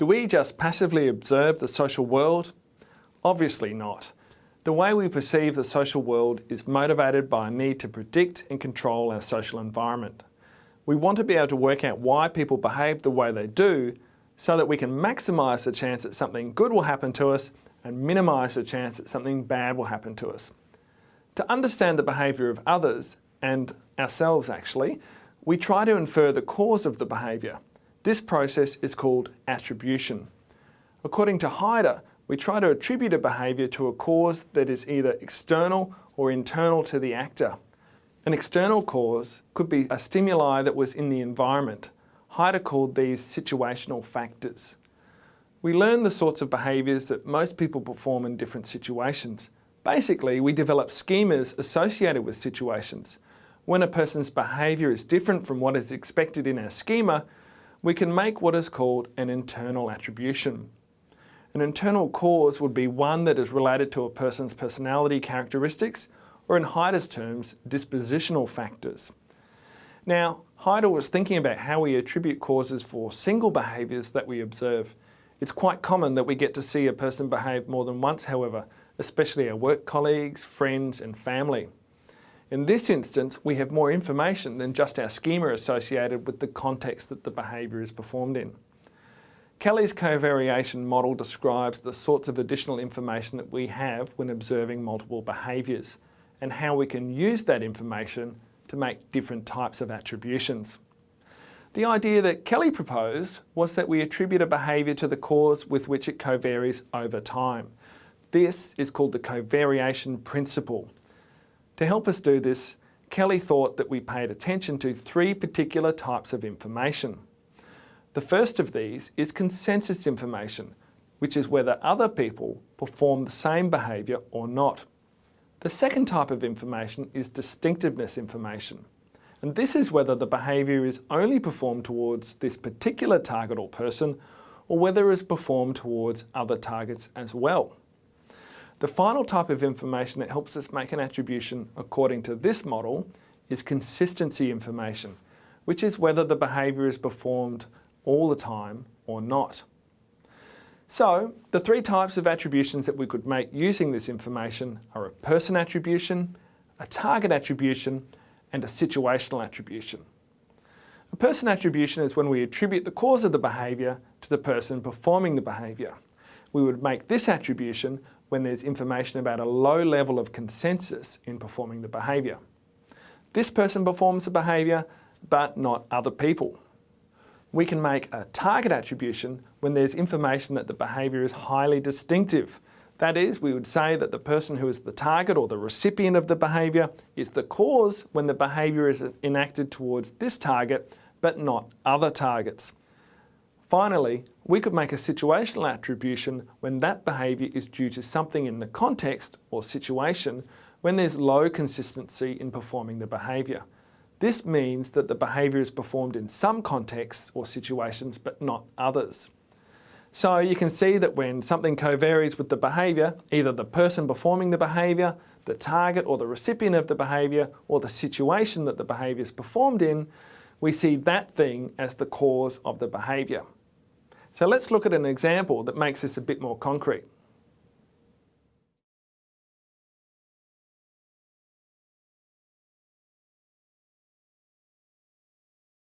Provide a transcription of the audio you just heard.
Do we just passively observe the social world? Obviously not. The way we perceive the social world is motivated by a need to predict and control our social environment. We want to be able to work out why people behave the way they do so that we can maximise the chance that something good will happen to us and minimise the chance that something bad will happen to us. To understand the behaviour of others, and ourselves actually, we try to infer the cause of the behaviour. This process is called attribution. According to Heider, we try to attribute a behaviour to a cause that is either external or internal to the actor. An external cause could be a stimuli that was in the environment, Heider called these situational factors. We learn the sorts of behaviours that most people perform in different situations. Basically, we develop schemas associated with situations. When a person's behaviour is different from what is expected in our schema, we can make what is called an internal attribution. An internal cause would be one that is related to a person's personality characteristics, or in Heider's terms, dispositional factors. Now, Heider was thinking about how we attribute causes for single behaviours that we observe. It's quite common that we get to see a person behave more than once, however, especially our work colleagues, friends and family. In this instance, we have more information than just our schema associated with the context that the behaviour is performed in. Kelley's covariation model describes the sorts of additional information that we have when observing multiple behaviours and how we can use that information to make different types of attributions. The idea that Kelley proposed was that we attribute a behaviour to the cause with which it covaries over time. This is called the covariation principle. To help us do this, Kelley thought that we paid attention to three particular types of information. The first of these is consensus information, which is whether other people perform the same behaviour or not. The second type of information is distinctiveness information. And this is whether the behaviour is only performed towards this particular target or person, or whether it is performed towards other targets as well. The final type of information that helps us make an attribution according to this model is consistency information, which is whether the behaviour is performed all the time or not. So the three types of attributions that we could make using this information are a person attribution, a target attribution and a situational attribution. A person attribution is when we attribute the cause of the behaviour to the person performing the behaviour. We would make this attribution when there's information about a low level of consensus in performing the behaviour. This person performs the behaviour, but not other people we can make a target attribution when there's information that the behaviour is highly distinctive. That is, we would say that the person who is the target or the recipient of the behaviour is the cause when the behaviour is enacted towards this target, but not other targets. Finally, we could make a situational attribution when that behaviour is due to something in the context or situation when there's low consistency in performing the behaviour. This means that the behaviour is performed in some contexts or situations but not others. So you can see that when something co-varies with the behaviour, either the person performing the behaviour, the target or the recipient of the behaviour, or the situation that the behaviour is performed in, we see that thing as the cause of the behaviour. So let's look at an example that makes this a bit more concrete.